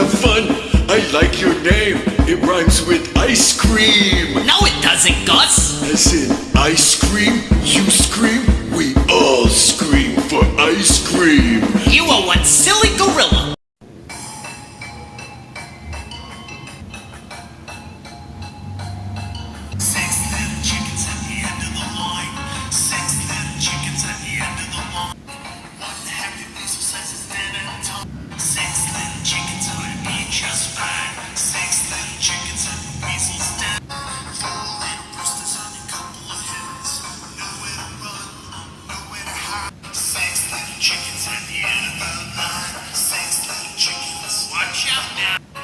have fun. I like your name. It rhymes with ice cream. No, it doesn't, Gus. As in ice cream, you scream, we all scream for ice cream. You are one now.